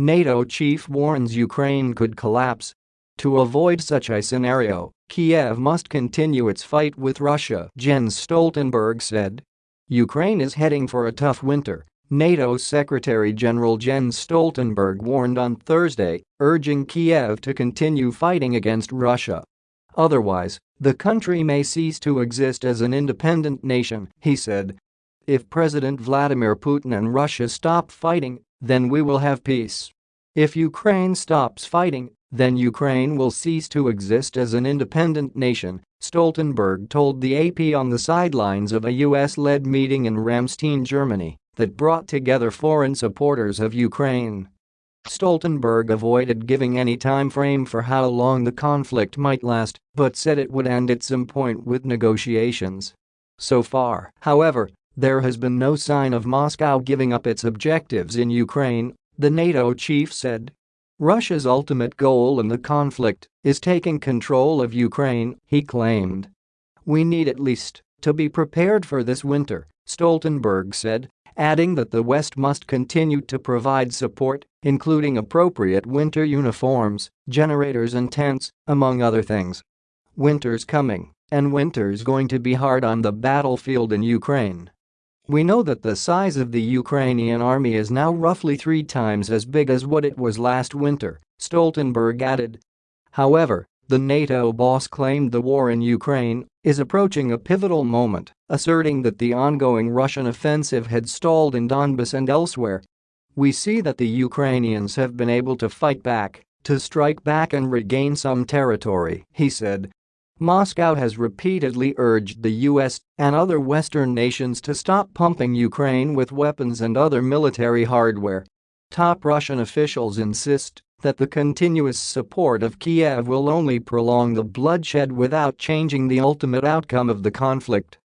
NATO chief warns Ukraine could collapse. To avoid such a scenario, Kiev must continue its fight with Russia, Jens Stoltenberg said. Ukraine is heading for a tough winter, NATO Secretary-General Jens Stoltenberg warned on Thursday, urging Kiev to continue fighting against Russia. Otherwise, the country may cease to exist as an independent nation, he said. If President Vladimir Putin and Russia stop fighting, then we will have peace. If Ukraine stops fighting, then Ukraine will cease to exist as an independent nation, Stoltenberg told the AP on the sidelines of a US-led meeting in Ramstein, Germany that brought together foreign supporters of Ukraine. Stoltenberg avoided giving any time frame for how long the conflict might last, but said it would end at some point with negotiations. So far, however, there has been no sign of Moscow giving up its objectives in Ukraine, the NATO chief said. Russia's ultimate goal in the conflict is taking control of Ukraine, he claimed. We need at least to be prepared for this winter, Stoltenberg said, adding that the West must continue to provide support, including appropriate winter uniforms, generators and tents, among other things. Winter's coming, and winter's going to be hard on the battlefield in Ukraine. We know that the size of the Ukrainian army is now roughly three times as big as what it was last winter, Stoltenberg added. However, the NATO boss claimed the war in Ukraine is approaching a pivotal moment, asserting that the ongoing Russian offensive had stalled in Donbas and elsewhere. We see that the Ukrainians have been able to fight back, to strike back and regain some territory, he said. Moscow has repeatedly urged the US and other Western nations to stop pumping Ukraine with weapons and other military hardware. Top Russian officials insist that the continuous support of Kiev will only prolong the bloodshed without changing the ultimate outcome of the conflict.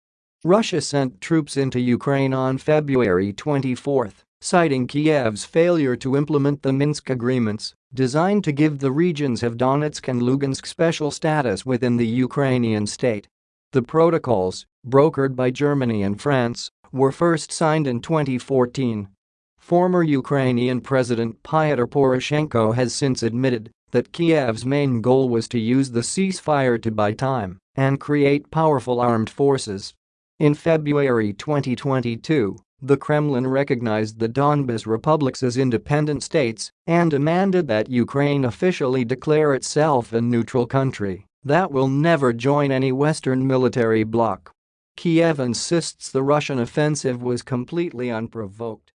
Russia sent troops into Ukraine on February 24, citing Kiev's failure to implement the Minsk agreements designed to give the regions of Donetsk and Lugansk special status within the Ukrainian state. The protocols, brokered by Germany and France, were first signed in 2014 Former Ukrainian President Pyotr Poroshenko has since admitted that Kiev's main goal was to use the ceasefire to buy time and create powerful armed forces. In February 2022, the Kremlin recognized the Donbas republics as independent states and demanded that Ukraine officially declare itself a neutral country that will never join any Western military bloc. Kiev insists the Russian offensive was completely unprovoked